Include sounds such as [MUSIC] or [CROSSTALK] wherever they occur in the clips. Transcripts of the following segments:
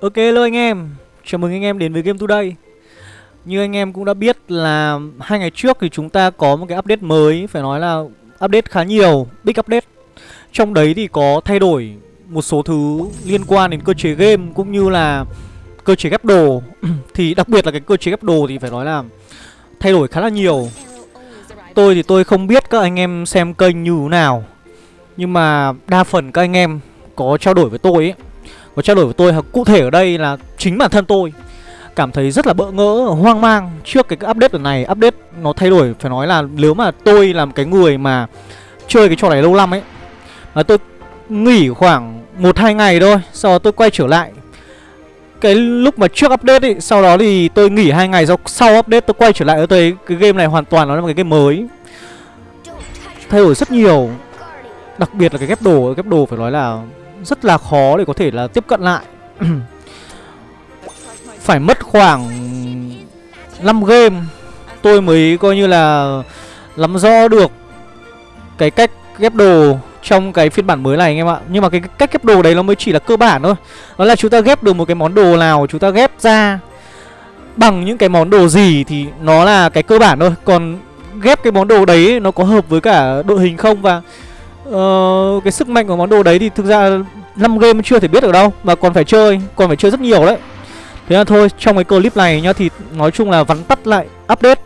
Ok hello anh em. Chào mừng anh em đến với Game Today. Như anh em cũng đã biết là hai ngày trước thì chúng ta có một cái update mới Phải nói là update khá nhiều, big update. Trong đấy thì có thay đổi một số thứ liên quan đến cơ chế game cũng như là cơ chế ghép đồ. [CLEARS THROAT] Thì đặc biệt là cái cơ chế ghép đồ thì phải nói là thay đổi khá là nhiều. Tôi thì tôi không biết các anh em xem kênh như thế nào Nhưng mà đa phần các anh em có trao đổi với tôi ấy và trao đổi với tôi cụ thể ở đây là chính bản thân tôi cảm thấy rất là bỡ ngỡ, hoang mang trước cái update lần này. Update nó thay đổi phải nói là nếu mà tôi làm cái người mà chơi cái trò này lâu năm ấy mà tôi nghỉ khoảng một hai ngày thôi, sau đó tôi quay trở lại. Cái lúc mà trước update ấy, sau đó thì tôi nghỉ hai ngày sau sau update tôi quay trở lại tôi cái game này hoàn toàn nó là một cái game mới. Thay đổi rất nhiều. Đặc biệt là cái ghép đồ, ghép đồ phải nói là rất là khó để có thể là tiếp cận lại. [CLEARS THROAT] Phải mất khoảng 5 game, Tôi mới coi như là Lắm rõ được Cái cách ghép đồ Trong cái phiên bản mới này anh em ạ. Nhưng mà cái cách ghép đồ đấy nó mới chỉ là cơ bản thôi. Đó là chúng ta ghép được một cái món đồ nào, Chúng ta ghép ra Bằng những cái món đồ gì Thì nó là cái cơ bản thôi. Còn ghép cái món đồ đấy Nó có hợp với cả đội hình không? Và uh, cái sức mạnh của món đồ đấy thì thực ra 5 game chưa thể biết được đâu mà còn phải chơi còn phải chơi rất nhiều đấy. Thế là thôi trong cái clip này nhá thì nói chung là vắn tắt lại update.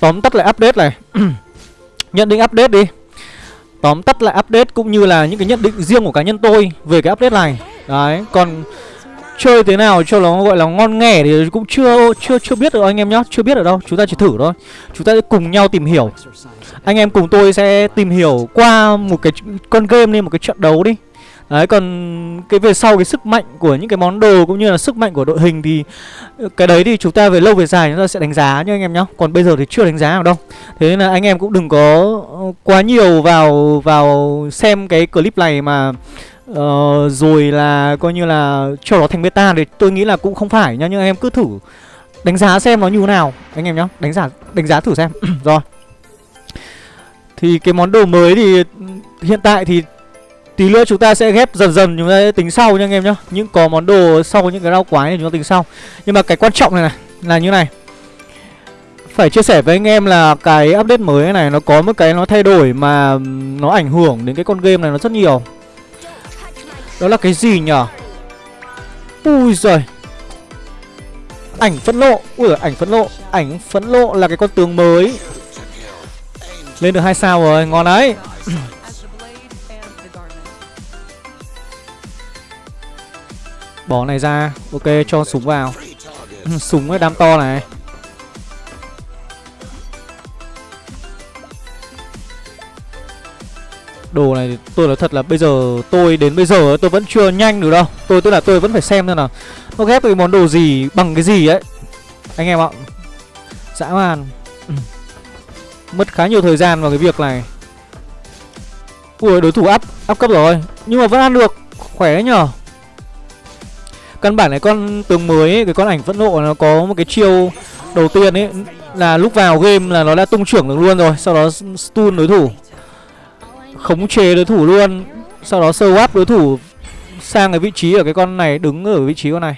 Tóm tắt lại update này. [CLEARS THROAT] Nhận định update đi. Tóm tắt lại update cũng như là những cái nhận định riêng của cá nhân tôi về cái update này. Đấy còn chơi thế nào cho nó gọi là ngon nghẻ thì cũng chưa chưa chưa biết được anh em nhá, chưa biết được đâu, chúng ta chỉ thử thôi chúng ta sẽ cùng nhau tìm hiểu anh em cùng tôi sẽ tìm hiểu qua một cái con game lên một cái trận đấu đi Đấy, còn cái về sau, cái sức mạnh của những cái món đồ cũng như là sức mạnh của đội hình thì, cái đấy thì chúng ta về lâu về dài chúng ta sẽ đánh giá nhá anh em nhá. Còn bây giờ thì chưa đánh giá nào đâu. Thế nên là anh em cũng đừng có quá nhiều vào vào xem cái clip này mà Ờ, rồi là coi như là cho nó thành beta thì tôi nghĩ là cũng không phải nha nhưng anh em cứ thử đánh giá xem nó như thế nào anh em nhá. Đánh giá đánh giá thử xem. [CLEARS THROAT] rồi. Thì cái món đồ mới thì hiện tại thì Tí nữa chúng ta sẽ ghép dần dần chúng ta sẽ tính sau nha anh em nhá Những có món đồ sau những cái rau quái này chúng ta tính sau Nhưng mà cái quan trọng này này là như này Phải chia sẻ với anh em là cái update mới này nó có một cái nó thay đổi mà nó ảnh hưởng đến cái con game này nó rất nhiều đó là cái gì nhở? Ui giời. Ảnh phẫn lộ Ui giời, ảnh phẫn lộ Ảnh phẫn lộ là cái con tướng mới. Lên được hai sao rồi, ngon đấy. Bỏ này ra. Ok cho súng vào. Ừ, súng ấy đam to này. Đồ này tôi nói thật là bây giờ tôi đến bây giờ tôi vẫn chưa nhanh được đâu. Tôi tức là tôi vẫn phải xem xem nào. Nó ghép cái món đồ gì bằng cái gì ấy. Anh em ạ. Dã man. [CLEARS THROAT] Mất khá nhiều thời gian vào cái việc này. Ui đối thủ áp áp cấp rồi. Nhưng mà vẫn ăn được. Khỏe đấy nhở Căn bản này con tướng mới ấy, cái con ảnh phẫn nộ nó có một cái chiêu đầu tiên ấy là lúc vào game là nó đã tung trưởng được luôn rồi, sau đó stun đối thủ. Khống chế đối thủ luôn, sau đó sơ swap đối thủ sang cái vị trí ở cái con này đứng ở vị trí con này.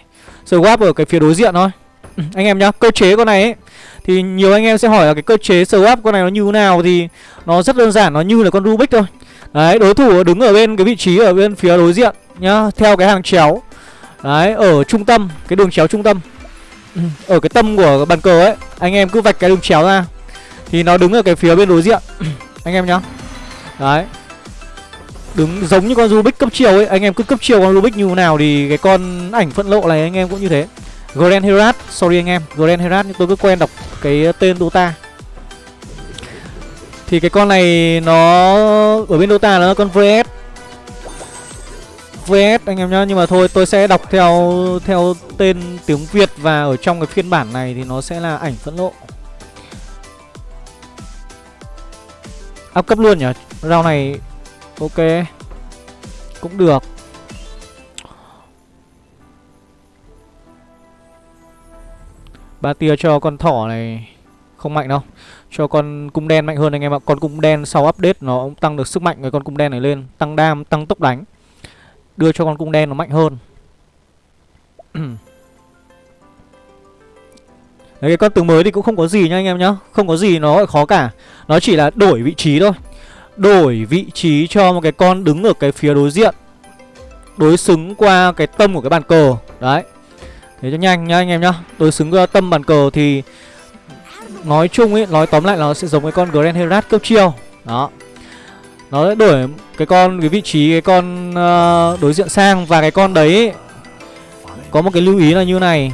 Sơ swap ở cái phía đối diện thôi. Ừ, anh em nhá, cơ chế con này ấy thì nhiều anh em sẽ hỏi là cái cơ chế swap con này nó như thế nào thì nó rất đơn giản, nó như là con Rubik thôi. Đấy, đối thủ đứng ở bên cái vị trí ở bên phía đối diện nhá, theo cái hàng chéo Đấy, ở trung tâm, cái đường chéo trung tâm ừ, Ở cái tâm của bàn cờ ấy Anh em cứ vạch cái đường chéo ra Thì nó đứng ở cái phía bên đối diện ừ, Anh em nhá Đấy. Đứng giống như con Rubik cấp chiều ấy. Anh em cứ cấp chiều con Rubik như nào Thì cái con ảnh phận lộ này anh em cũng như thế. Grand Herat, sorry anh em Grand Herat nhưng tôi cứ quen đọc cái tên Dota. Thì cái con này nó Ở bên Dota nó là con VS VS anh em nhá Nhưng mà thôi tôi sẽ đọc theo theo tên tiếng Việt Và ở trong cái phiên bản này thì nó sẽ là ảnh phẫn lộ. Áp cấp luôn nhỉ? Rau này ok Cũng được. Ba tia cho con thỏ này Không mạnh đâu. Cho con cung đen mạnh hơn anh em ạ. Con cung đen sau update nó cũng tăng được sức mạnh cái con cung đen này lên. Tăng đam, tăng tốc đánh. Đưa cho con cung đen nó mạnh hơn. [CLEARS THROAT] Đấy, cái con tướng mới thì cũng không có gì nha anh em nhá. Không có gì nó khó cả. Nó chỉ là đổi vị trí thôi. Đổi vị trí cho một cái con đứng ở cái phía đối diện Đối xứng qua cái tâm của cái bàn cờ. Đấy. Thế cho nhanh nhá anh em nhá. Đối xứng qua tâm bàn cờ thì Nói chung ấy, nói tóm lại là nó sẽ giống cái con Grand Herat cấp chiêu. Đó. Nó sẽ đổi cái con, cái vị trí cái con uh, đối diện sang Và cái con đấy ấy, Có một cái lưu ý là như này.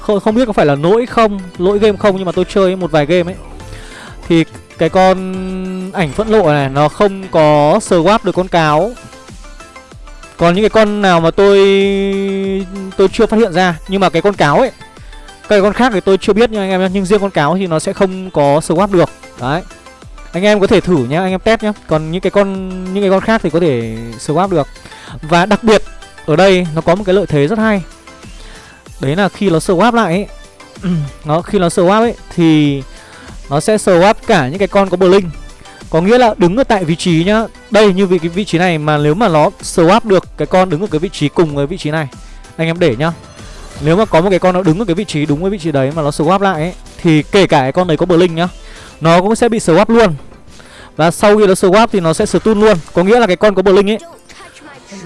Không, không biết có phải là lỗi không Lỗi game không nhưng mà tôi chơi một vài game ấy. Thì cái con ảnh phẫn lộ này Nó không có swap được con cáo. Còn những cái con nào mà tôi Tôi chưa phát hiện ra Nhưng mà cái con cáo ấy Cái con khác thì tôi chưa biết nha anh em Nhưng riêng con cáo thì nó sẽ không có swap được. Đấy. Anh em có thể thử nhé, anh em test nhé Còn những cái con những cái con khác thì có thể swap được. Và đặc biệt ở đây nó có một cái lợi thế rất hay. Đấy là khi nó swap lại ấy [CLEARS THROAT] Nó khi nó swap ấy Thì nó sẽ swap cả những cái con có blink có nghĩa là đứng ở tại vị trí nhá. Đây như vị cái vị trí này mà nếu mà nó swap được cái con đứng ở cái vị trí cùng với vị trí này. Anh em để nhá. Nếu mà có một cái con nó đứng ở cái vị trí đúng với vị trí đấy mà nó swap lại ấy, Thì kể cả cái con đấy có blink nhá, Nó cũng sẽ bị swap luôn. Và sau khi nó swap thì nó sẽ stun luôn. Có nghĩa là cái con có blink ấy,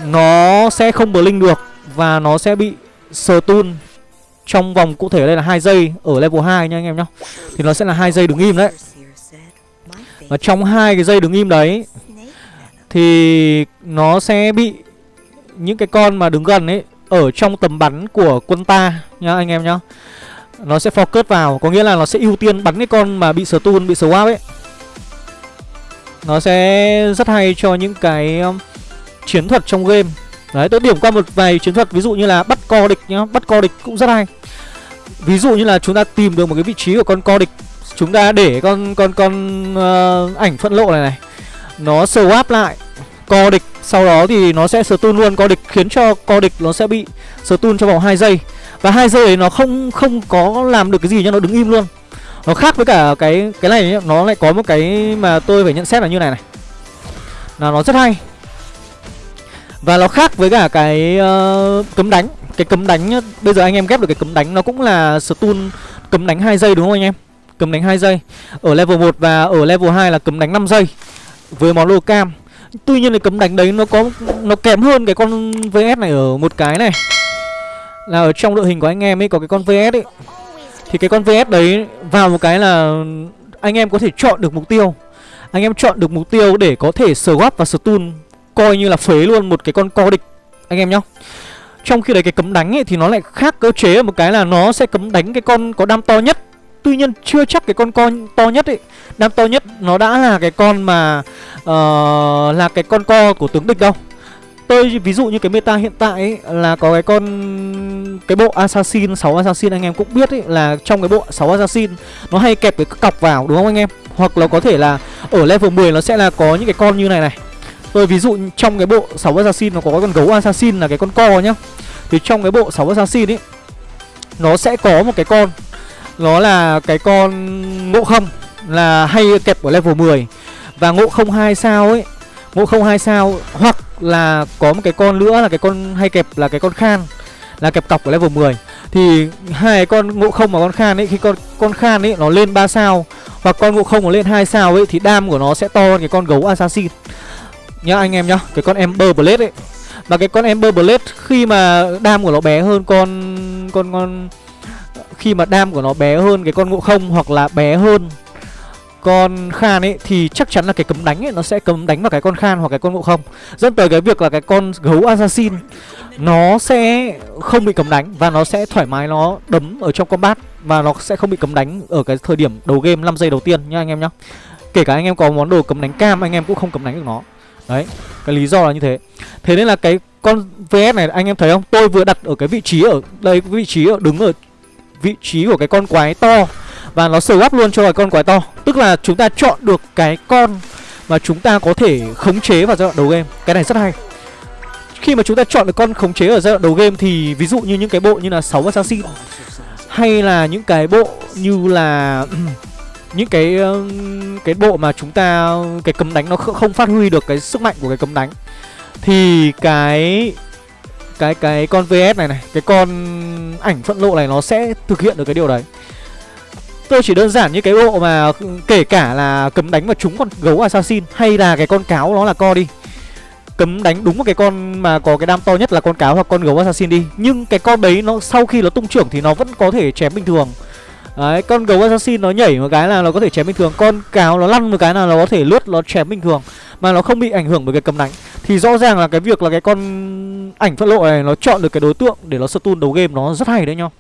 Nó sẽ không blink được Và nó sẽ bị stun trong vòng cụ thể đây là hai giây ở level 2 nha anh em nhá. Thì nó sẽ là hai giây đứng im đấy. Và trong hai cái dây đứng im đấy thì nó sẽ bị những cái con mà đứng gần ấy ở trong tầm bắn của quân ta nhá anh em nhá. Nó sẽ focus vào, có nghĩa là nó sẽ ưu tiên bắn cái con mà bị stun, bị swap ấy. Nó sẽ rất hay cho những cái um, chiến thuật trong game Đấy tôi điểm qua một vài chiến thuật ví dụ như là bắt co địch nhá Bắt co địch cũng rất hay Ví dụ như là chúng ta tìm được một cái vị trí của con co địch Chúng ta để con con con uh, ảnh phân lộ này này. Nó swap lại co địch Sau đó thì nó sẽ stun luôn. Co địch Khiến cho co địch nó sẽ bị stun trong vòng 2 giây. Và hai giây đấy nó không không có làm được cái gì nhá Nó đứng im luôn. Nó khác với cả cái cái này nhá Nó lại có một cái mà tôi phải nhận xét là như này này. Là nó rất hay. Và nó khác với cả cái uh, cấm đánh. Cái cấm đánh Bây giờ anh em ghép được cái cấm đánh Nó cũng là stun cấm đánh 2 giây đúng không anh em? Cấm đánh 2 giây. Ở level 1 và ở level 2 là cấm đánh 5 giây Với món lô cam. Tuy nhiên cái cấm đánh đấy nó có, Nó kém hơn cái con VS này ở một cái này. Là ở trong đội hình của anh em ấy Có cái con VS ấy. Thì cái con VS đấy vào một cái là Anh em có thể chọn được mục tiêu. Anh em chọn được mục tiêu để có thể swap và stun, coi như là phế luôn một cái con co địch, anh em nhá. Trong khi đấy cái cấm đánh ấy thì nó lại khác cơ chế ở một cái là nó sẽ cấm đánh cái con có đam to nhất tuy nhiên chưa chắc cái con con to nhất ấy đam to nhất nó đã là cái con mà uh, là cái con co của tướng địch đâu. Tôi ví dụ như cái meta hiện tại ấy, là có cái con cái bộ assassin 6 assassin anh em cũng biết ấy là trong cái bộ 6 assassin nó hay kẹp cái cọc vào đúng không anh em? Hoặc là có thể là ở level 10 nó sẽ là có những cái con như này này. Tôi ví dụ trong cái bộ 6 assassin nó có cái con gấu assassin là cái con co nhá. Thì trong cái bộ 6 assassin ấy nó sẽ có một cái con nó là cái con ngộ không, là hay kẹp ở level 10 và ngộ không hai sao ấy ngộ không hai sao hoặc là có một cái con nữa là cái con hay kẹp là cái con khan, là kẹp cọc ở level 10 thì hai con ngộ không và con khan ấy, khi con con khan ấy nó lên 3 sao hoặc con ngộ không nó lên 2 sao ấy thì đam của nó sẽ to hơn cái con gấu assassin. Nhá anh em nhá, cái con Ember Blade ấy. Và cái con Ember Blade khi mà đam của nó bé hơn con con con khi mà đam của nó bé hơn cái con ngộ không hoặc là bé hơn con khan ấy thì chắc chắn là cái cấm đánh ấy nó sẽ cấm đánh vào cái con khan hoặc cái con ngộ không. Dẫn tới cái việc là cái con gấu assassin nó sẽ không bị cấm đánh và nó sẽ thoải mái nó đấm ở trong combat và nó sẽ không bị cấm đánh ở cái thời điểm đầu game 5 giây đầu tiên nhá anh em nhá. Kể cả anh em có món đồ cấm đánh cam anh em cũng không cấm đánh được nó. Đấy, cái lý do là như thế. Thế nên là cái con VS này anh em thấy không? Tôi vừa đặt ở cái vị trí ở đây Vị trí ở đứng ở vị trí của cái con quái to. Và nó sờ gắp luôn cho cái con quái to. Tức là chúng ta chọn được cái con Mà chúng ta có thể khống chế vào giai đoạn đầu game. Cái này rất hay. Khi mà chúng ta chọn được con khống chế ở giai đoạn đầu game Thì ví dụ như những cái bộ như là 6 Assassin Hay là những cái bộ như là, [CLEARS THROAT] những cái cái bộ mà chúng ta, cái cấm đánh nó không phát huy được cái sức mạnh của cái cấm đánh, thì cái cái cái con VS này này, cái con ảnh phẫn lộ này nó sẽ thực hiện được cái điều đấy. Tôi chỉ đơn giản như cái bộ mà ừ, kể cả là cấm đánh vào trúng con gấu assassin hay là cái con cáo nó là co đi. Cấm đánh đúng một cái con mà có cái đam to nhất là con cáo hoặc con gấu assassin đi. Nhưng cái con đấy nó sau khi nó tung trưởng thì nó vẫn có thể chém bình thường đấy, con gấu assassin nó nhảy một cái là nó có thể chém bình thường. Con cáo nó lăn một cái là nó có thể lướt, nó chém bình thường. Mà nó không bị ảnh hưởng bởi cái cầm đánh. Thì rõ ràng là cái việc là cái con ảnh phân lộ này nó chọn được cái đối tượng để nó stun đấu game nó rất hay đấy nhau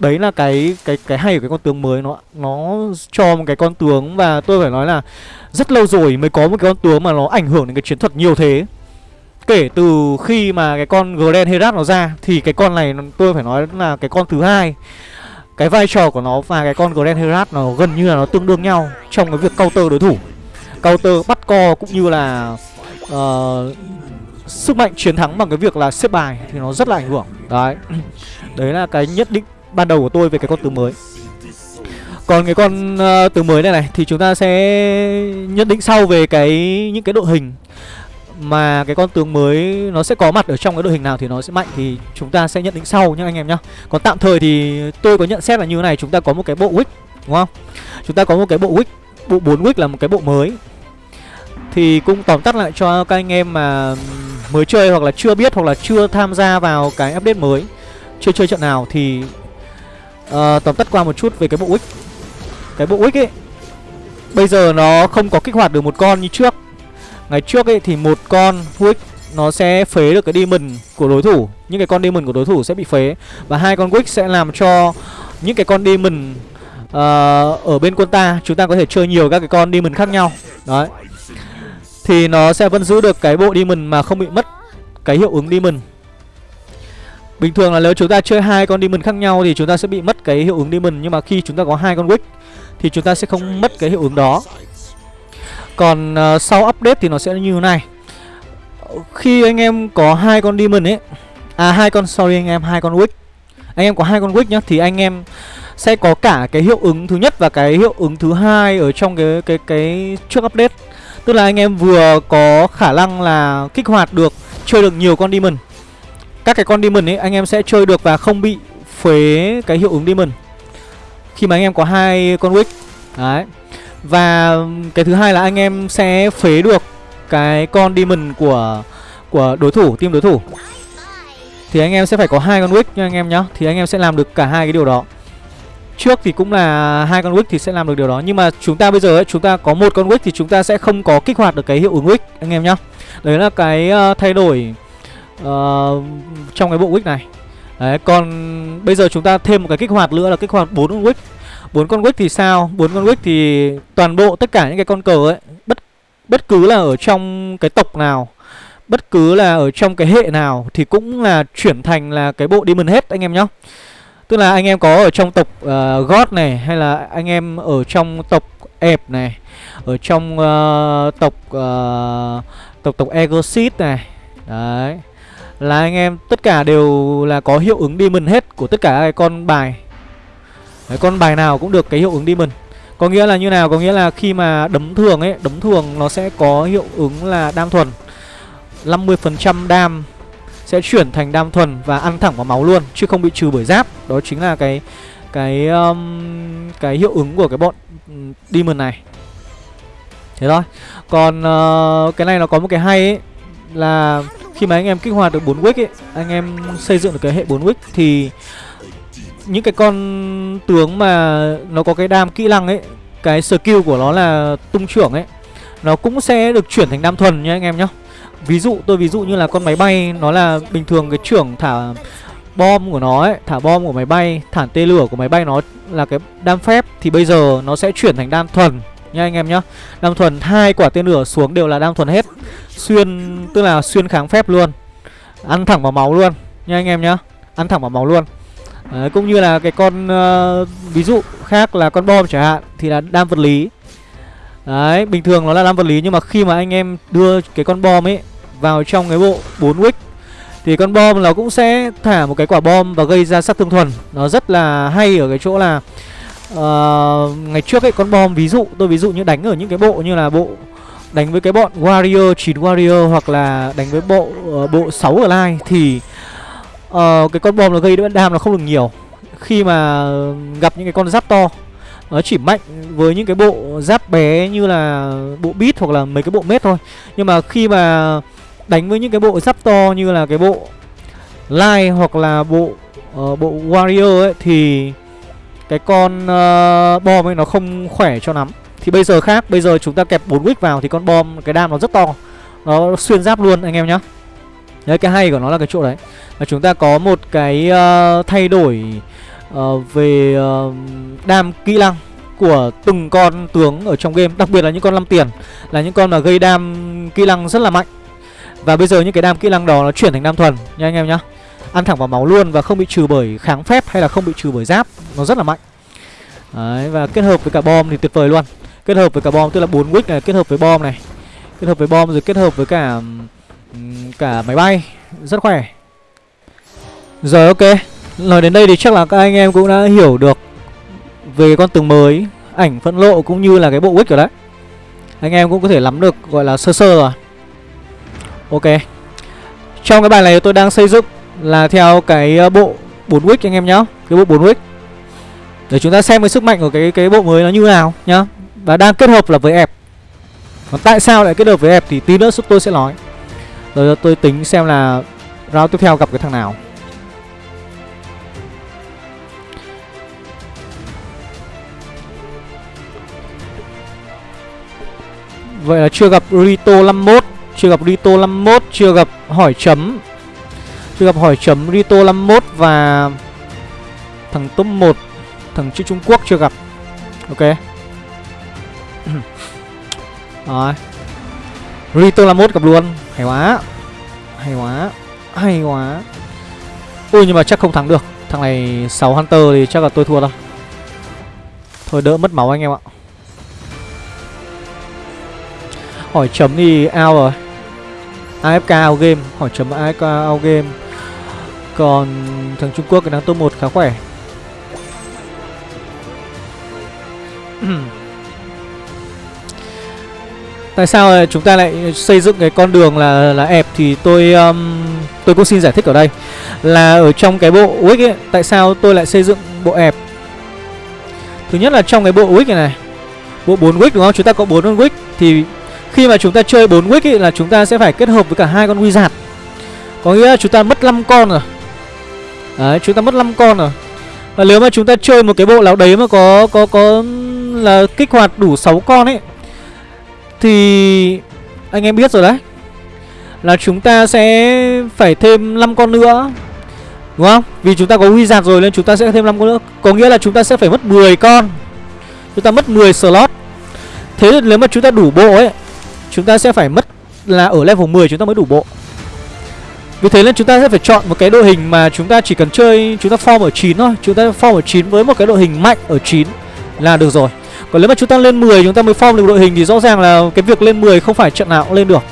đấy là cái cái cái hay của cái con tướng mới nó nó cho một cái con tướng và tôi phải nói là rất lâu rồi mới có một cái con tướng mà nó ảnh hưởng đến cái chiến thuật nhiều thế. Kể từ khi mà cái con Grand Herat nó ra thì cái con này, tôi phải nói là cái con thứ hai cái vai trò của nó và cái con Glen Herat nó gần như là nó tương đương nhau trong cái việc counter đối thủ. Counter bắt co cũng như là uh, sức mạnh chiến thắng bằng cái việc là xếp bài thì nó rất là ảnh hưởng. Đấy. [CLEARS THROAT] Đấy là cái nhất định ban đầu của tôi về cái con tướng mới. Còn cái con ờ, uh, tướng mới này này thì chúng ta sẽ nhận định sau về cái những cái đội hình mà cái con tướng mới nó sẽ có mặt ở trong cái đội hình nào thì nó sẽ mạnh thì chúng ta sẽ nhận định sau nhá anh em nhá. Còn tạm thời thì tôi có nhận xét là như thế này, chúng ta có một cái bộ wick đúng không? Chúng ta có một cái bộ wick, bộ 4 wick là một cái bộ mới. Thì cũng tóm tắt lại cho các anh em mà mới chơi hoặc là chưa biết hoặc là chưa tham gia vào cái update mới, chưa chơi trận nào thì uh, tóm tắt qua một chút về cái bộ wick. Cái bộ wick ấy bây giờ nó không có kích hoạt được một con như trước Ngày trước ấy thì một con Wick nó sẽ phế được cái demon của đối thủ. Những cái con demon của đối thủ sẽ bị phế. Và hai con Wick sẽ làm cho những cái con demon uh, ở bên quân ta Chúng ta có thể chơi nhiều các cái con demon khác nhau. Đấy. Thì nó sẽ vẫn giữ được cái bộ demon mà không bị mất cái hiệu ứng demon. Bình thường là nếu chúng ta chơi hai con demon khác nhau thì chúng ta sẽ bị mất cái hiệu ứng demon. Nhưng mà khi chúng ta có hai con Wick thì chúng ta sẽ không mất cái hiệu ứng đó còn uh, sau update thì nó sẽ như thế này Khi anh em có hai con demon ấy À hai con sorry anh em hai con wick Anh em có hai con wick nhá Thì anh em sẽ có cả cái hiệu ứng thứ nhất và cái hiệu ứng thứ hai ở trong cái cái cái trước update. Tức là anh em vừa có khả năng là kích hoạt được chơi được nhiều con demon. Các cái con demon ấy anh em sẽ chơi được và không bị phế cái hiệu ứng demon. Khi mà anh em có hai con wick. Đấy. Và cái thứ hai là anh em sẽ phế được cái con demon của của đối thủ, team đối thủ. Thì anh em sẽ phải có hai con wick nha anh em nhá. Thì anh em sẽ làm được cả hai cái điều đó. Trước thì cũng là hai con wick thì sẽ làm được điều đó Nhưng mà chúng ta bây giờ ấy, chúng ta có một con wick thì chúng ta sẽ không có kích hoạt được cái hiệu ứng wick anh em nhá. Đấy là cái uh, thay đổi uh, trong cái bộ wick này. Đấy, còn bây giờ chúng ta thêm một cái kích hoạt nữa là kích hoạt bốn wick bốn con wick thì sao? Bốn con wick thì toàn bộ tất cả những cái con cờ ấy bất bất cứ là ở trong cái tộc nào bất cứ là ở trong cái hệ nào thì cũng là chuyển thành là cái bộ demon hết anh em nhá. Tức là anh em có ở trong tộc uh, god này hay là anh em ở trong tộc ẹp này ở trong uh, tộc uh, tộc tộc Egosit này đấy. Là anh em tất cả đều là có hiệu ứng demon hết của tất cả các con bài. Đấy, con bài nào cũng được cái hiệu ứng demon Có nghĩa là như nào? Có nghĩa là khi mà đấm thường ấy Đấm thường nó sẽ có hiệu ứng là đam thuần. 50% đam sẽ chuyển thành đam thuần và ăn thẳng vào máu luôn Chứ không bị trừ bởi giáp. Đó chính là cái cái um, cái hiệu ứng của cái bọn demon này. Thế thôi. Còn uh, cái này nó có một cái hay ấy Là khi mà anh em kích hoạt được 4 wick ấy Anh em xây dựng được cái hệ 4 wick Thì những cái con tướng mà nó có cái đam kỹ năng ấy, cái skill của nó là tung trưởng ấy, nó cũng sẽ được chuyển thành đam thuần nha anh em nhá. Ví dụ, tôi ví dụ như là con máy bay, nó là bình thường cái trưởng thả bom của nó ấy, thả bom của máy bay, thả tên lửa của máy bay nó là cái đam phép, thì bây giờ nó sẽ chuyển thành đam thuần nha anh em nhá. Đam thuần hai quả tên lửa xuống đều là đam thuần hết. Xuyên, tức là xuyên kháng phép luôn. Ăn thẳng vào máu luôn nha anh em nhá. Ăn thẳng vào máu luôn. Đấy, cũng như là cái con uh, ví dụ khác là con bom chẳng hạn thì là đam vật lý Đấy, bình thường nó là đam vật lý nhưng mà khi mà anh em đưa cái con bom ấy vào trong cái bộ 4 wick thì con bom nó cũng sẽ thả một cái quả bom và gây ra sát thương thuần. Nó rất là hay ở cái chỗ là uh, ngày trước ấy con bom ví dụ tôi ví dụ như đánh ở những cái bộ như là bộ đánh với cái bọn warrior 9 warrior hoặc là đánh với bộ uh, bộ 6 ở line thì uh, cái con bom nó gây đam nó không được nhiều. Khi mà gặp những cái con giáp to nó chỉ mạnh với những cái bộ giáp bé như là bộ beat hoặc là mấy cái bộ mét thôi. Nhưng mà khi mà đánh với những cái bộ giáp to như là cái bộ lai hoặc là bộ uh, bộ warrior ấy thì cái con uh, bom ấy nó không khỏe cho lắm. Thì bây giờ khác bây giờ chúng ta kẹp 4 wick vào thì con bom cái đam nó rất to. Nó xuyên giáp luôn anh em nhá đấy cái hay của nó là cái chỗ đấy. Là chúng ta có một cái uh, thay đổi uh, về uh, đam kỹ năng của từng con tướng ở trong game Đặc biệt là những con 5 tiền Là những con mà gây đam kỹ năng rất là mạnh. Và bây giờ những cái đam kỹ năng đó nó chuyển thành đam thuần nha anh em nhá. Ăn thẳng vào máu luôn và không bị trừ bởi kháng phép hay là không bị trừ bởi giáp Nó rất là mạnh. Đấy và kết hợp với cả bom thì tuyệt vời luôn. Kết hợp với cả bom tức là 4 wick này kết hợp với bom này. Kết hợp với bom rồi kết hợp với cả cả máy bay. Rất khỏe. Rồi ok. Nói đến đây thì chắc là các anh em cũng đã hiểu được về con tướng mới, ảnh phẫn lộ cũng như là cái bộ wick rồi đấy. Anh em cũng có thể nắm được, gọi là sơ sơ rồi. Ok. Trong cái bài này tôi đang xây dựng là theo cái ờ, bộ 4 wick anh em nhá. Cái bộ 4 wick để chúng ta xem cái sức mạnh của cái cái bộ mới nó như nào nhá. Và đang kết hợp là với ép còn tại sao lại kết hợp với ép thì tí nữa tôi sẽ nói rồi tôi tính xem là round tiếp theo gặp cái thằng nào. Vậy là chưa gặp Rito 51 Chưa gặp Rito 51 Chưa gặp hỏi chấm. Chưa gặp hỏi chấm, Rito 51 Và Thằng top 1 Thằng chữ Trung Quốc chưa gặp. Ok. [CLEARS THROAT] Rồi. Rito 51 gặp luôn. Hay quá. Hay quá. Hay quá. Ui, nhưng mà chắc không thắng được. Thằng này 6 Hunter thì chắc là tôi thua đâu Thôi, đỡ mất máu anh em ạ. Hỏi chấm thì out rồi. AFK out game. Hỏi chấm AFK out game. Còn thằng Trung Quốc cái đang top 1 khá khỏe. [CLEARS THROAT] Ừ. Tại sao chúng ta lại xây dựng cái con đường là là ẹp thì tôi um, tôi cũng xin giải thích ở đây. Là ở trong cái bộ wick ấy tại sao tôi lại xây dựng bộ ẹp? Thứ nhất là trong cái bộ wick này này bộ 4 wick đúng không? Chúng ta có 4 con wick thì khi mà chúng ta chơi 4 wick ấy là chúng ta sẽ phải kết hợp với cả hai con wizard. Có nghĩa là chúng ta mất 5 con rồi. Đấy, chúng ta mất 5 con rồi. Và nếu mà chúng ta chơi một cái bộ nào đấy mà có có có là kích hoạt đủ 6 con ấy thì anh em biết rồi đấy Là chúng ta sẽ phải thêm 5 con nữa Đúng không? Vì chúng ta có huy giạt rồi nên chúng ta sẽ thêm 5 con nữa Có nghĩa là chúng ta sẽ phải mất 10 con Chúng ta mất 10 slot Thế nên nếu mà chúng ta đủ bộ ấy Chúng ta sẽ phải mất là ở level 10 chúng ta mới đủ bộ Vì thế nên chúng ta sẽ phải chọn một cái đội hình mà chúng ta chỉ cần chơi Chúng ta form ở 9 thôi Chúng ta form ở 9 với một cái đội hình mạnh ở 9 là được rồi còn nếu mà chúng ta lên 10 chúng ta mới form được đội hình Thì rõ ràng là cái việc lên 10 không phải trận nào cũng lên được.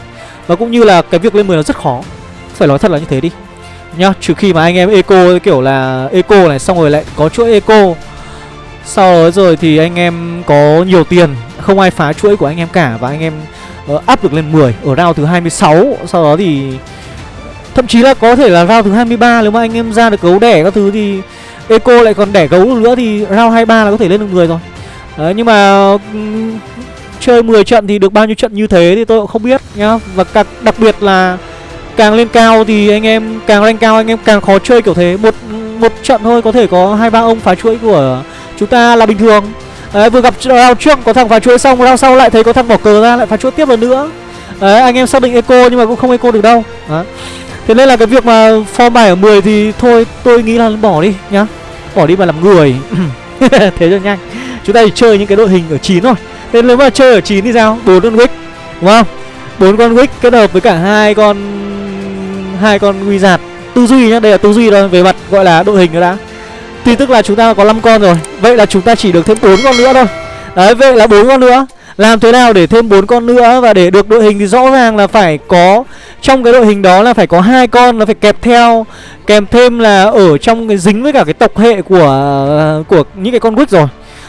Và cũng như là cái việc lên 10 nó rất khó. Phải nói thật là như thế đi. Nhá, trừ khi mà anh em eco kiểu là eco này Xong rồi lại có chuỗi eco. Sau đó rồi thì anh em có nhiều tiền Không ai phá chuỗi của anh em cả Và anh em uh, up được lên 10 ở round thứ 26 sau đó thì thậm chí là có thể là round thứ 23 nếu mà anh em ra được gấu đẻ các thứ thì eco lại còn đẻ gấu được nữa thì round 23 là có thể lên được 10 rồi đấy nhưng mà ừ, chơi 10 trận thì được bao nhiêu trận như thế thì tôi cũng không biết nhá. Và đặc, đặc biệt là càng lên cao thì anh em càng lên cao anh em càng khó chơi kiểu thế. Một một trận thôi có thể có hai ba ông phá chuỗi của chúng ta là bình thường. Đấy, vừa gặp round trước có thằng phá chuỗi xong round sau lại thấy có thằng bỏ cờ ra lại phá chuỗi tiếp lần nữa. Đấy, anh em xác định eco nhưng mà cũng không eco được đâu. Đấy. Thế nên là cái việc mà form bài ở 10 thì thôi tôi nghĩ là bỏ đi nhá. Bỏ đi mà làm người. [COUGHS] Thế cho nhanh. Chúng ta chỉ chơi những cái đội hình ở 9 thôi. Nên nếu mà chơi ở 9 thì sao? bốn con wick Đúng không? bốn con wick kết hợp với cả hai con hai con wizard. Tư duy nhá, đây là tư duy thôi Về mặt gọi là đội hình nữa đã. Thì tức là chúng ta có 5 con rồi. Vậy là chúng ta chỉ được thêm bốn con nữa thôi. Đấy vậy là bốn con nữa. Làm thế nào để thêm bốn con nữa Và để được đội hình thì rõ ràng là phải có Trong cái đội hình đó là phải có hai con Nó phải kẹp theo Kèm thêm là ở trong cái dính với cả cái tộc hệ của Của những cái con quýt rồi.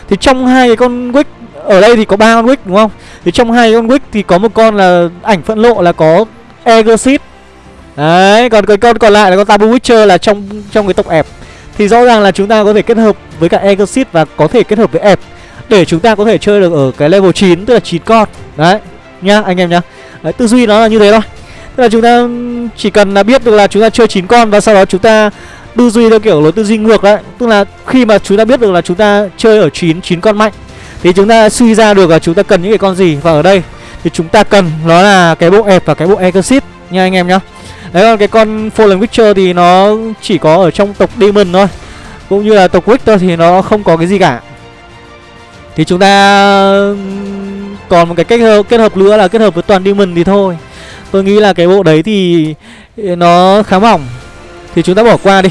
Thì trong hai cái con wick Ở đây thì có ba con wick đúng không? Thì trong hai con wick thì có một con là ảnh phẫn lộ là có Egosit, Đấy còn cái con còn lại là con Tabu Witcher là trong trong cái tộc ẹp. Thì rõ ràng là chúng ta có thể kết hợp với cả Egosit và có thể kết hợp với ép để chúng ta có thể chơi được ở cái level 9 tức là 9 con. Đấy nhá anh em nhá. Đấy, tư duy nó là như thế thôi. Tức là chúng ta chỉ cần là biết được là chúng ta chơi 9 con và sau đó chúng ta tư duy theo kiểu lối tư duy ngược đấy. Tức là khi mà chúng ta biết được là chúng ta chơi ở 9 9 con mạnh thì chúng ta suy ra được là chúng ta cần những cái con gì. Và ở đây thì chúng ta cần nó là cái bộ ép và cái bộ exit nha anh em nhá. Đấy còn cái con fallen witcher thì nó chỉ có ở trong tộc demon thôi cũng như là tộc Richter thì nó không có cái gì cả. Thì chúng ta còn một cái kết hợp, kết hợp nữa là kết hợp với toàn Demon thì thôi. Tôi nghĩ là cái bộ đấy thì nó khá mỏng. Thì chúng ta bỏ qua đi.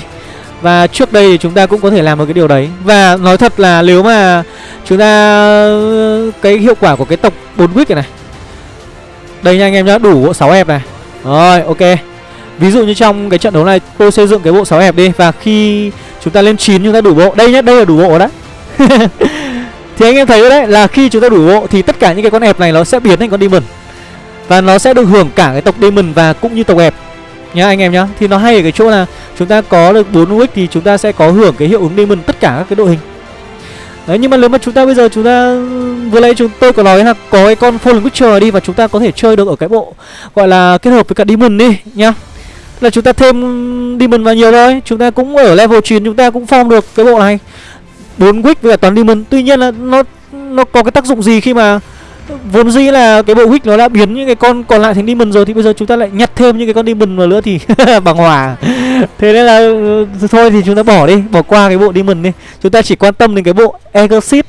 Và trước đây thì chúng ta cũng có thể làm được cái điều đấy. Và nói thật là nếu mà chúng ta Cái hiệu quả của cái tộc 4 week này này. Đây nha anh em nhá, đủ bộ 6 hẹp này. Rồi, ok. Ví dụ như trong cái trận đấu này tôi xây dựng cái bộ 6 hẹp đi. Và khi chúng ta lên 9 chúng ta đủ bộ. Đây nhá, đây là đủ bộ đấy. [LAUGHS] Thì anh em thấy đấy là khi chúng ta đủ bộ Thì tất cả những cái con hẹp này nó sẽ biến thành con demon. Và nó sẽ được hưởng cả cái tộc demon và cũng như tộc hẹp. Nhá, anh em nhá. Thì nó hay ở cái chỗ là chúng ta có được 4 wick Thì chúng ta sẽ có hưởng cái hiệu ứng demon tất cả các cái đội hình. Đấy, nhưng mà nếu mà chúng ta bây giờ chúng ta, vừa nãy chúng tôi có nói là có cái con Fallen Witcher đi và chúng ta có thể chơi được ở cái bộ gọi là kết hợp với cả Demon đi, nhá. Là chúng ta thêm demon vào nhiều thôi, chúng ta cũng ở level 9 chúng ta cũng form được cái bộ này. Bốn wick với cả toàn demon. Tuy nhiên là nó nó có cái tác dụng gì khi mà vốn dĩ là cái bộ wick nó đã biến những cái con còn lại thành demon rồi thì bây giờ chúng ta lại nhặt thêm những cái con demon vào nữa thì [LAUGHS] bằng hòa. Thế nên là ừ, thôi thì chúng ta bỏ đi bỏ qua cái bộ demon đi. Chúng ta chỉ quan tâm đến cái bộ exit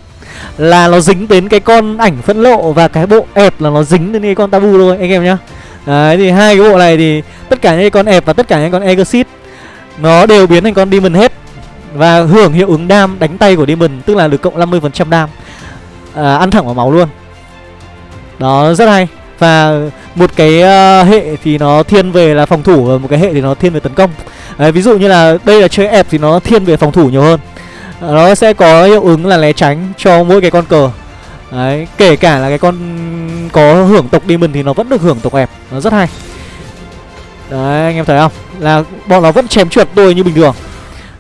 là nó dính đến cái con ảnh phẫn lộ và cái bộ ẹp là nó dính đến cái con tabu thôi anh em nhá. Đấy thì hai cái bộ này thì tất cả những con ép và tất cả những con Exit nó đều biến thành con Demon hết và hưởng hiệu ứng đam đánh tay của Demon tức là được cộng 50% đam. À, ăn thẳng vào máu luôn. Đó rất hay. Và một cái uh, hệ thì nó thiên về là phòng thủ và một cái hệ thì nó thiên về tấn công. Đấy, ví dụ như là đây là chơi ép thì nó thiên về phòng thủ nhiều hơn. Ờ, nó sẽ có hiệu ứng là né tránh cho mỗi cái con cờ Đấy, kể cả là cái con có hưởng tộc Demon thì nó vẫn được hưởng tộc ép Nó rất hay Đấy, anh em thấy không? Là bọn nó vẫn chém trượt tôi như bình thường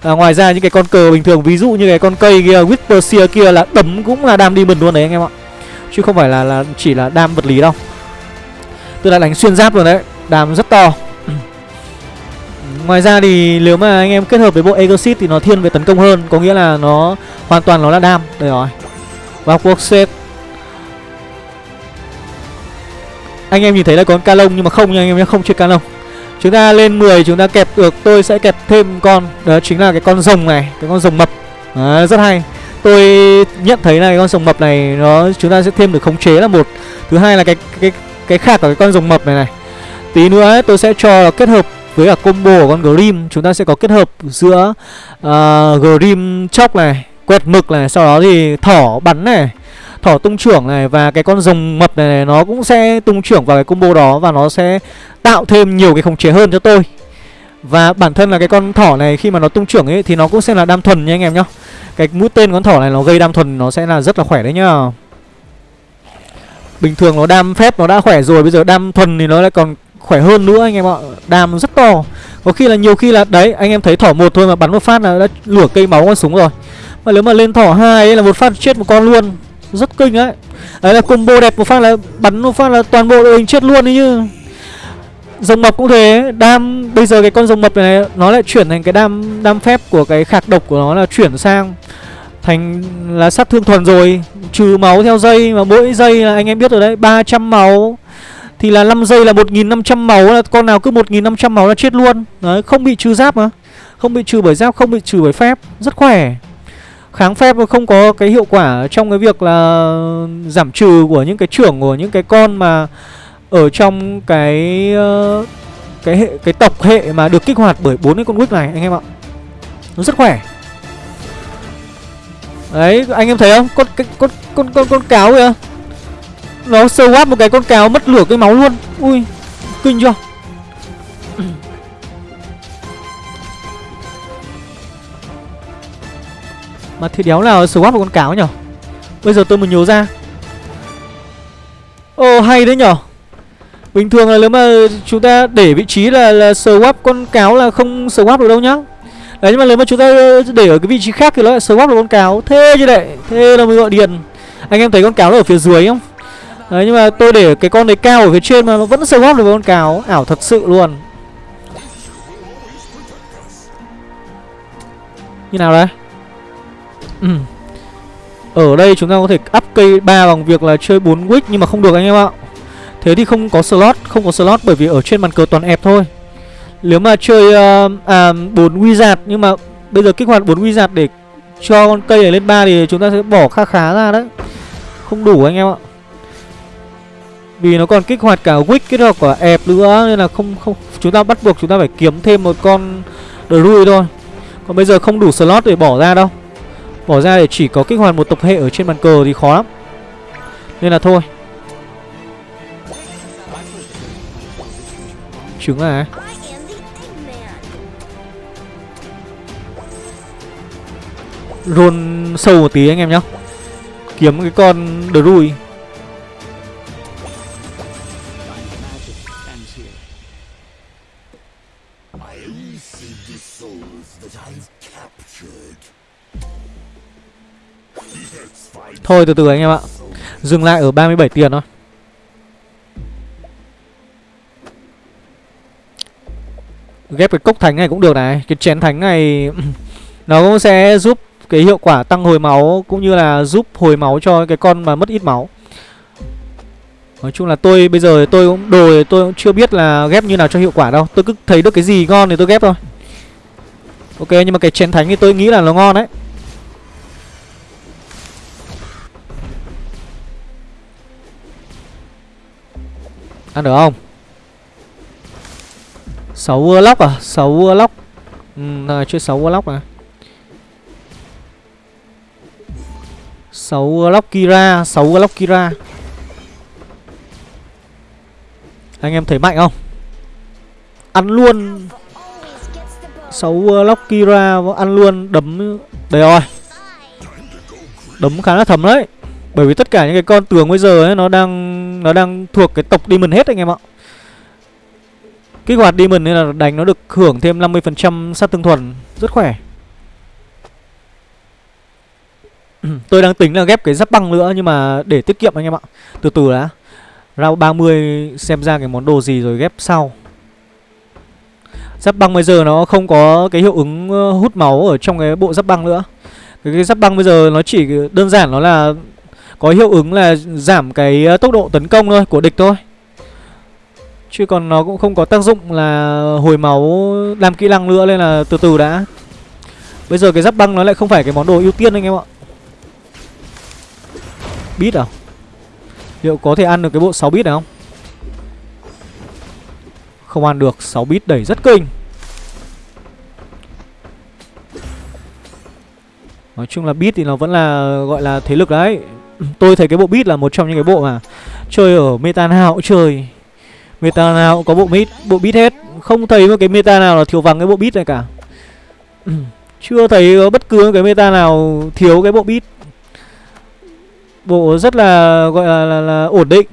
à, Ngoài ra những cái con cờ bình thường Ví dụ như cái con cây kia, Whisper kia là đấm cũng là đam Demon luôn đấy anh em ạ Chứ không phải là là chỉ là đam vật lý đâu. Tôi đã đánh xuyên giáp rồi đấy Đam rất to. [CLEARS THROAT] Ngoài ra thì nếu mà anh em kết hợp với bộ Exit thì nó thiên về tấn công hơn Có nghĩa là nó hoàn toàn nó là đam. Đây rồi. Vào cuộc set Anh em nhìn thấy là có con ca lông nhưng mà không nha anh em nhé Không chơi ca lông. Chúng ta lên 10 chúng ta kẹp được Tôi sẽ kẹp thêm con. Đó chính là cái con rồng này Cái con rồng mập. Đó, Rất hay. Tôi nhận thấy là cái con rồng mập này nó Chúng ta sẽ thêm được khống chế là một. Thứ hai là cái cái cái khác của cái con rồng mập này này. Tí nữa ấy, tôi sẽ cho kết hợp với cả combo của con Grim. Chúng ta sẽ có kết hợp giữa uh, Grim chóc này Quẹt mực này Sau đó thì thỏ bắn này thỏ tung trưởng này và cái con rồng mập này, này nó cũng sẽ tung trưởng vào cái combo đó và nó sẽ tạo thêm nhiều cái khống chế hơn cho tôi và bản thân là cái con thỏ này, khi mà nó tung trưởng ấy, thì nó cũng sẽ là đam thuần nha anh em nhá. Cái mũi tên con thỏ này nó gây đam thuần, nó sẽ là rất là khỏe đấy nhá. Bình thường nó đam phép nó đã khỏe rồi, bây giờ đam thuần thì nó lại còn khỏe hơn nữa anh em ạ. Đam rất to. Có khi là nhiều khi là, đấy, anh em thấy thỏ một thôi mà bắn một phát là đã lửa cây máu con súng rồi. Mà nếu mà lên thỏ hai ấy là một phát chết một con luôn. Rất kinh đấy đấy là combo đẹp, một phát là bắn một phát là toàn bộ đội hình chết luôn đấy như rồng mập cũng thế. Đam, bây giờ cái con rồng mập này, nó lại chuyển thành cái đam đam phép của cái khạc độc của nó là chuyển sang thành là sát thương thuần rồi. Trừ máu theo dây, mà mỗi dây là anh em biết rồi đấy 300 máu. Thì là 5 giây là 1500 máu, là con nào cứ 1500 máu là chết luôn. Đấy, không bị trừ giáp mà. Không bị trừ bởi giáp, không bị trừ bởi phép. Rất khỏe. Kháng phép không có cái hiệu quả trong cái việc là giảm trừ của những cái trưởng của những cái con mà ở trong cái uh, cái hệ cái tộc hệ mà được kích hoạt bởi bốn cái con quýt này anh em ạ. Nó rất khỏe. Đấy anh em thấy không? Con cái con con con con cáo kìa. Nó sơ quát một cái con cáo mất lửa cái máu luôn. Ui kinh chưa? [CLEARS THROAT] Mà thì đéo nào swap một con cáo nhở? Bây giờ tôi mới nhớ ra. Ồ hay đấy nhở? Bình thường là nếu mà chúng ta để vị trí là là swap, con cáo là không swap được đâu nhá. Đấy, nhưng mà nếu mà chúng ta để ở cái vị trí khác thì nó lại swap được con cáo. Thế chứ đấy Thế là mới gọi điền Anh em thấy con cáo nó ở phía dưới không? Đấy, nhưng mà tôi để cái con đấy cao ở phía trên mà nó vẫn swap được con cáo. Ảo thật sự luôn. Như nào đấy. ừ. Ở đây chúng ta có thể up cây 3 bằng việc là chơi 4 wick Nhưng mà không được anh em ạ. Thế thì không có slot Không có slot bởi vì ở trên bàn cờ toàn ép thôi. Nếu mà chơi uh, à, 4 wizard Nhưng mà bây giờ kích hoạt 4 wizard để cho con cây này lên 3 Thì chúng ta sẽ bỏ kha khá ra đấy. Không đủ anh em ạ. Vì nó còn kích hoạt cả wick kết hợp cả ép nữa Nên là không không chúng ta bắt buộc chúng ta phải kiếm thêm một con Druid thôi. Còn bây giờ không đủ slot để bỏ ra đâu. Bỏ ra để chỉ có kích hoạt một tập hệ ở trên bàn cờ thì khó lắm. Nên là thôi. Trứng à? Roll sâu một tí anh em nhá. Kiếm cái con Drui. Thôi, từ từ anh em ạ. Dừng lại ở 37 tiền thôi. Ghép cái cốc thánh này cũng được này. Cái chén thánh này, [CLEARS THROAT] Nó cũng sẽ giúp cái hiệu quả tăng hồi máu, Cũng như là giúp hồi máu cho cái con mà mất ít máu. Nói chung là tôi, bây giờ tôi cũng, đồ tôi cũng chưa biết là ghép như nào cho hiệu quả đâu. Tôi cứ thấy được cái gì ngon thì tôi ghép thôi. Ok, nhưng mà cái chén thánh thì tôi nghĩ là nó ngon đấy. Ăn được không? 6 Warlock à? 6 Warlock. Ừ rồi, chơi 6 Warlock này 6 Warlock Kira 6 Warlock Kira. Anh em thấy mạnh không? Ăn luôn. 6 Warlock Kira, Ăn luôn, đấm. Đây rồi. Đấm khá là thấm đấy. Bởi vì tất cả những cái con tường bây giờ ấy, Nó đang Nó đang thuộc cái tộc Demon hết anh em ạ. Kích hoạt Demon nên là đánh nó được hưởng thêm 50% sát thương thuần. Rất khỏe. [CLEARS THROAT] Tôi đang tính là ghép cái giáp băng nữa Nhưng mà để tiết kiệm anh em ạ. Từ từ đã. Round 30 xem ra cái món đồ gì rồi ghép sau. Giáp băng bây giờ nó không có cái hiệu ứng ờ, hút máu ở trong cái bộ giáp băng nữa. Cái, cái giáp băng bây giờ nó chỉ đơn giản nó là Có hiệu ứng là giảm cái ờ, tốc độ tấn công thôi của địch thôi. Chứ còn nó cũng không có tác dụng là hồi máu làm kỹ năng nữa Nên là từ từ đã. Bây giờ cái giáp băng nó lại không phải cái món đồ ưu tiên anh em ạ. Bít à? Liệu có thể ăn được cái bộ 6 bit này không? Không ăn được 6 bit đẩy rất kinh. Nói chung là bit thì nó vẫn là, gọi là thế lực đấy. Tôi thấy cái bộ bit là một trong những cái bộ mà Chơi ở meta nào cũng chơi. Meta nào cũng có bộ bit Bộ bit hết. Không thấy một cái meta nào là thiếu vắng cái bộ bit này cả. [CLEARS THROAT] Chưa thấy có bất cứ cái meta nào thiếu cái bộ bit Bộ rất là gọi là, là, là ổn định.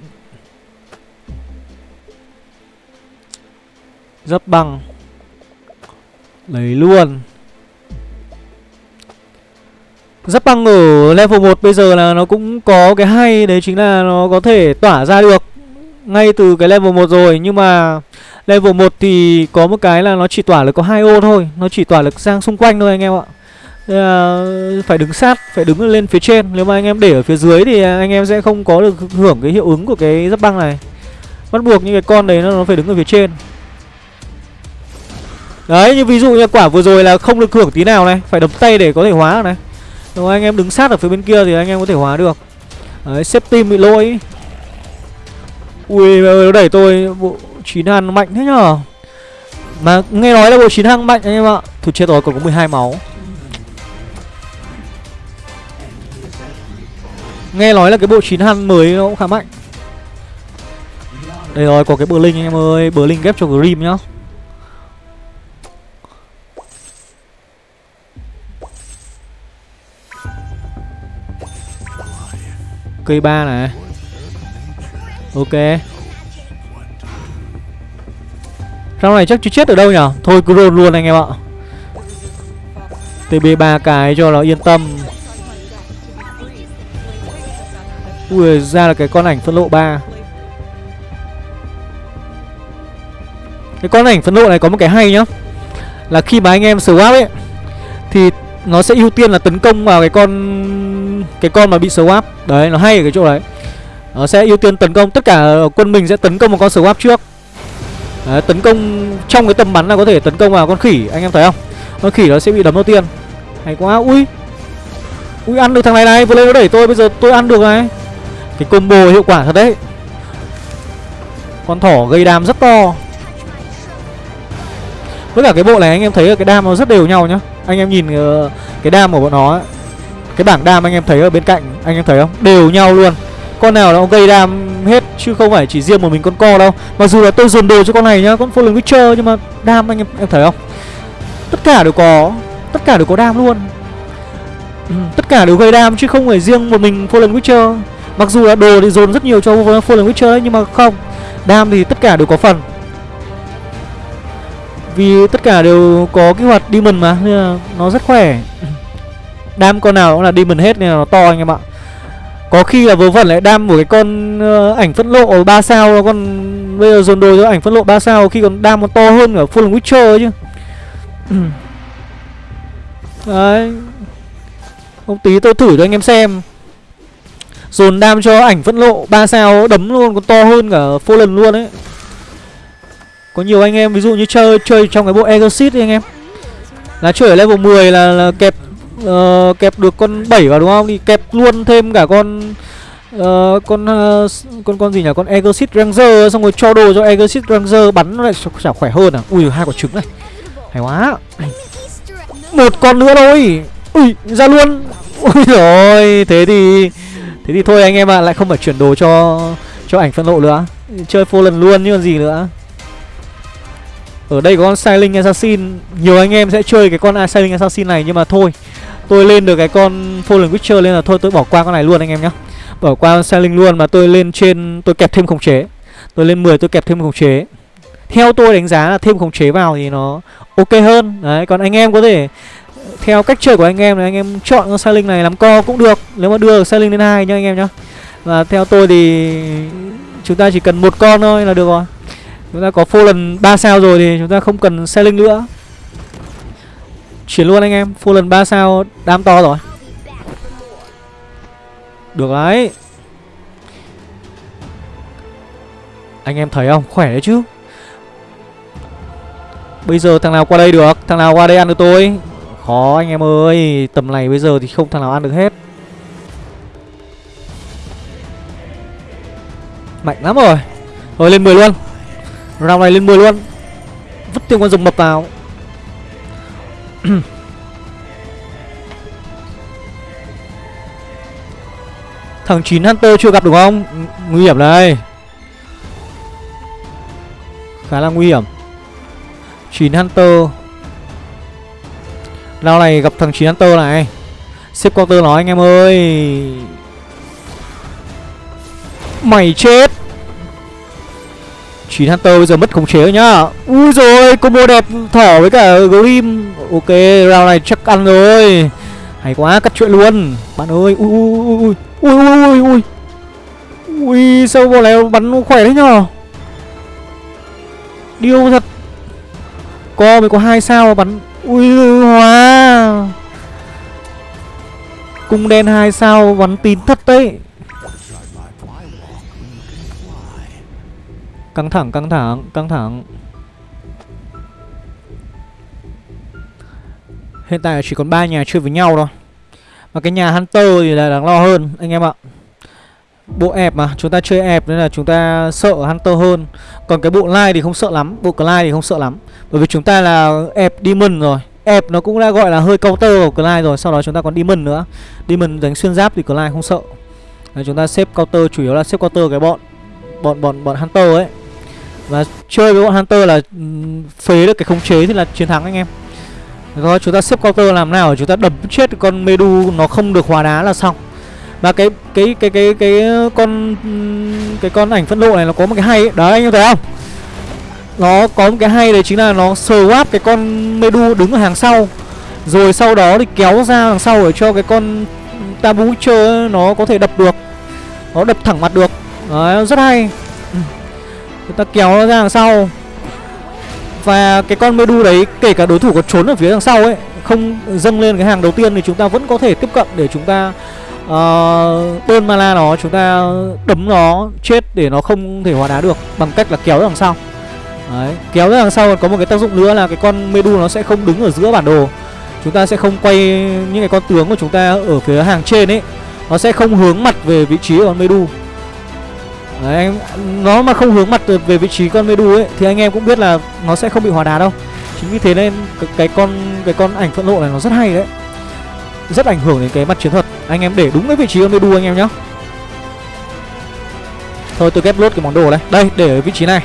Rất bằng. Lấy luôn. Dấp băng ở level 1 bây giờ là nó cũng có cái hay Đấy chính là nó có thể tỏa ra được. Ngay từ cái level 1 rồi Nhưng mà level 1 thì có một cái là nó chỉ tỏa được có hai ô thôi Nó chỉ tỏa được sang xung quanh thôi anh em ạ. Là phải đứng sát phải đứng lên phía trên. Nếu mà anh em để ở phía dưới thì anh em sẽ không có được hưởng cái hiệu ứng của cái giáp băng này. Bắt buộc những cái con đấy nó, nó phải đứng ở phía trên. Đấy như ví dụ như quả vừa rồi là không được hưởng tí nào này phải đập tay để có thể hóa này. Nếu anh em đứng sát ở phía bên kia thì anh em có thể hóa được. Đấy xếp tim bị lỗi ui nó đẩy tôi, bộ chín hàn mạnh thế nhở mà nghe nói là bộ chín hàng mạnh anh em ạ. Thôi chết rồi, còn có 12 máu. Nghe nói là cái bộ 9 hàng mới nó cũng khá mạnh. Đây rồi, có cái bờ linh anh em ơi. Bờ linh ghép cho Grim nhá. Cây ba này. Ok. Trong này chắc chưa chết ở đâu nhở Thôi cứ roll luôn anh em ạ. TB 3 cái cho nó yên tâm. Ui, ra là cái con ảnh phân lộ 3 cái con ảnh phân lộ này có một cái hay nhá. Là khi mà anh em swap ấy, thì nó sẽ ưu tiên là tấn công vào cái con cái con mà bị swap. Đấy, nó hay ở cái chỗ đấy nó sẽ ưu tiên tấn công tất cả quân mình sẽ tấn công một con swap trước. Đấy, tấn công trong cái tầm bắn là có thể tấn công vào con khỉ anh em thấy không? Con khỉ nó sẽ bị đấm đầu tiên. Hay quá ui. Ui ăn được thằng này này vừa lên nó đẩy tôi bây giờ tôi ăn được này. Cái combo hiệu quả thật đấy. Con thỏ gây đam rất to. Với cả cái bộ này anh em thấy cái đam nó rất đều nhau nhá. Anh em nhìn ờ, cái đam của bọn nó ấy. cái bảng đam anh em thấy ở bên cạnh anh em thấy không? Đều nhau luôn con nào nó gây đam hết chứ không phải chỉ riêng một mình con co đâu. Mặc dù là tôi dồn đồ cho con này nhá con fallen witcher nhưng mà đam anh em em thấy không? Tất cả đều có tất cả đều có đam luôn. Ừ, tất cả đều gây đam chứ không phải riêng một mình fallen witcher. Mặc dù là đồ thì dồn rất nhiều cho fallen witcher đấy nhưng mà không đam thì tất cả đều có phần. Vì tất cả đều có kích hoạt demon mà nên là nó rất khỏe. Đam con nào cũng là demon hết nên là nó to anh em ạ có khi là vớ vẩn lại đam của cái con uh, ảnh phẫn lộ 3 sao con bây giờ dồn đồ cho ảnh phẫn lộ 3 sao khi còn đam còn to hơn ở full witcher chứ. [CLEARS THROAT] Đấy. Không tí tôi thử cho anh em xem. Dồn đam cho ảnh phẫn lộ 3 sao đấm luôn còn to hơn cả Fallen luôn ấy. Có nhiều anh em ví dụ như chơi chơi trong cái bộ Exorcist đi anh em. Là chơi ở level 10 là, là kẹp uh, kẹp được con 7 vào đúng không? Thì kẹp luôn thêm cả con uh, con uh, con con gì nhỉ? Con Exorcist Ranger xong rồi cho đồ cho Exorcist Ranger bắn nó lại chả khỏe hơn à. Ui hai quả trứng này. Hay quá. Một con nữa thôi. Ui ra luôn. Ui rồi, thế thì thế thì thôi anh em ạ, à, lại không phải chuyển đồ cho cho ảnh phân lộ nữa. Chơi Fallen luôn như còn gì nữa. Ở đây có con Silent Assassin Nhiều anh em sẽ chơi cái con Silent Assassin này Nhưng mà thôi Tôi lên được cái con Fallen Witcher lên là thôi, tôi bỏ qua con này luôn anh em nhé Bỏ qua con Silent luôn mà tôi lên trên, Tôi kẹp thêm khống chế. Tôi lên 10 tôi kẹp thêm khống chế. Theo tôi đánh giá là thêm khống chế vào thì nó ok hơn. Đấy, còn anh em có thể, Theo cách chơi của anh em là anh em chọn con Silent này làm co cũng được, Nếu mà đưa được Silent lên hai nhá anh em nhá. Và theo tôi thì Chúng ta chỉ cần một con thôi là được rồi. Chúng ta có Fallen 3 sao rồi thì chúng ta không cần selling nữa. Chuyển luôn anh em, full lần 3 sao, đam to rồi. Được đấy. Anh em thấy không? Khỏe đấy chứ. Bây giờ thằng nào qua đây được? Thằng nào qua đây ăn được tôi? Khó anh em ơi, Tầm này bây giờ thì không thằng nào ăn được hết. Mạnh lắm rồi. Thôi lên 10 luôn. Round này lên 10 luôn. Vứt thêm con rồng mập vào. [CLEARS THROAT] Thằng 9 Hunter chưa gặp đúng không Nguy hiểm đây Khá là nguy hiểm. 9 Hunter. Lao này gặp thằng 9 Hunter này. Xếp quarter nói anh em ơi. Mày chết. 9 Hunter bây giờ mất khống chế rồi nhá. Ui rồi, combo đẹp, thỏ với cả Grim. Ok, round này chắc ăn rồi. Hay quá, cắt chuyện luôn. Bạn ơi, ui ui ui ui ui ui ui Ui. Sao bọn này bắn khỏe đấy nhờ Điêu thật. Co mới có hai sao bắn. Ui, hóa. Cung đen hai sao bắn tín thật đấy. Căng thẳng, căng thẳng, căng thẳng. Hiện tại chỉ còn ba nhà chơi với nhau thôi. Và cái nhà Hunter thì là đáng lo hơn anh em ạ. Bộ ép mà, chúng ta chơi ép nên là chúng ta sợ Hunter hơn. Còn cái bộ Light thì không sợ lắm, bộ Clyde thì không sợ lắm. Bởi vì chúng ta là ép Demon rồi. Ép nó cũng đã gọi là hơi counter của Clyde rồi Sau đó chúng ta còn Demon nữa. Demon đánh xuyên giáp thì Clyde không sợ. Đấy, Chúng ta xếp counter chủ yếu là xếp counter cái bọn Bọn bọn bọn Hunter ấy và chơi với bọn Hunter là ừ, phế được cái khống chế thì là chiến thắng anh em. Rồi, chúng ta xếp counter làm nào, chúng ta đập chết con Medu, nó không được hóa đá là xong. Và cái cái cái cái cái con ừ, cái con ảnh phân lộ này nó có một cái hay ấy. Đấy, anh em thấy không? Nó có một cái hay đấy chính là nó swap cái con Medu đứng ở hàng sau. Rồi sau đó thì kéo ra đằng sau để cho cái con Tabu Witcher nó có thể đập được. Nó đập thẳng mặt được. Đấy, rất hay. Chúng ta kéo nó ra đằng sau. Và cái con Medu đấy Kể cả đối thủ có trốn ở phía đằng sau ấy Không dâng lên cái hàng đầu tiên Thì chúng ta vẫn có thể tiếp cận để chúng ta ờ, uh, Bơn mana nó Chúng ta đấm nó chết Để nó không thể hóa đá được Bằng cách là kéo ra đằng sau. Đấy, kéo ra đằng sau còn có một cái tác dụng nữa là cái con Medu nó sẽ không đứng ở giữa bản đồ. Chúng ta sẽ không quay những cái con tướng của chúng ta ở phía hàng trên ấy. Nó sẽ không hướng mặt về vị trí của con Medu. Đấy, anh, nó mà không hướng mặt về vị trí con Medu ấy Thì anh em cũng biết là nó sẽ không bị hòa đá đâu. Chính vì thế nên cái, cái con cái con ảnh phẫn nộ này nó rất hay đấy. Rất ảnh hưởng đến cái mặt chiến thuật. Anh em để đúng cái vị trí con Medu anh em nhá. Thôi tôi ghép lốt cái món đồ này Đây để ở vị trí này.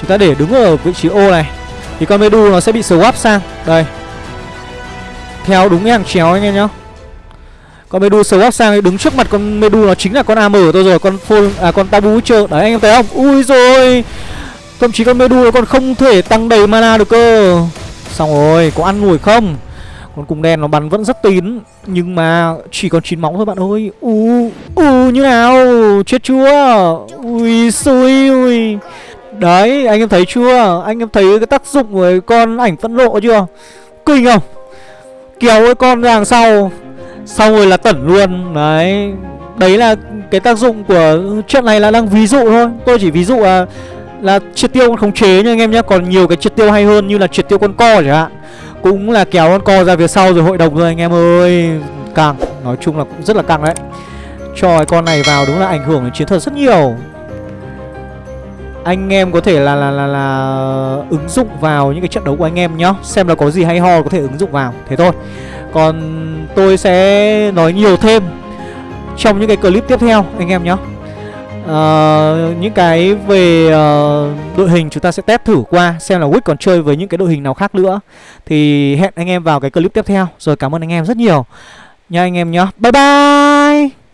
Chúng ta để đứng ở vị trí ô này. Thì con Medu nó sẽ bị swap sang. Đây. Theo đúng cái hàng chéo anh em nhá. Con Medu sờ góc sang đứng trước mặt con Medu, nó chính là con AM của tôi rồi, Con Full à con Tabu Witcher. Đấy, anh em thấy không? Ui rồi! Thậm chí con Medu nó còn không thể tăng đầy mana được cơ. Xong rồi, có ăn ngủi không? Con cung đen nó bắn vẫn rất tín, Nhưng mà chỉ còn 9 máu thôi bạn ơi. U U như nào? Chết chưa? Ui xui, ui. Đấy, anh em thấy chưa? Anh em thấy cái tác dụng của con ảnh phẫn lộ chưa? Kinh không? Kéo cái con ra đằng sau. Xong rồi là tẩn luôn. Đấy. Đấy là cái tác dụng của chuyện này là đang ví dụ thôi. Tôi chỉ ví dụ là Là triệt tiêu con khống chế nha anh em nhé Còn nhiều cái triệt tiêu hay hơn như là triệt tiêu con co chẳng hạn. Cũng là kéo con co ra phía sau rồi hội đồng rồi anh em ơi. Càng. Nói chung là cũng rất là càng đấy. Cho cái con này vào đúng là ảnh hưởng đến chiến thuật rất nhiều. Anh em có thể là là là là ứng dụng vào những cái trận đấu của anh em nhá. Xem là có gì hay ho có thể ứng dụng vào. Thế thôi còn tôi sẽ nói nhiều thêm trong những cái clip tiếp theo anh em nhé. Uh, những cái về uh, đội hình chúng ta sẽ test thử qua xem là Wick còn chơi với những cái đội hình nào khác nữa. Thì hẹn anh em vào cái clip tiếp theo. Rồi cảm ơn anh em rất nhiều. Nha anh em nhé. Bye bye!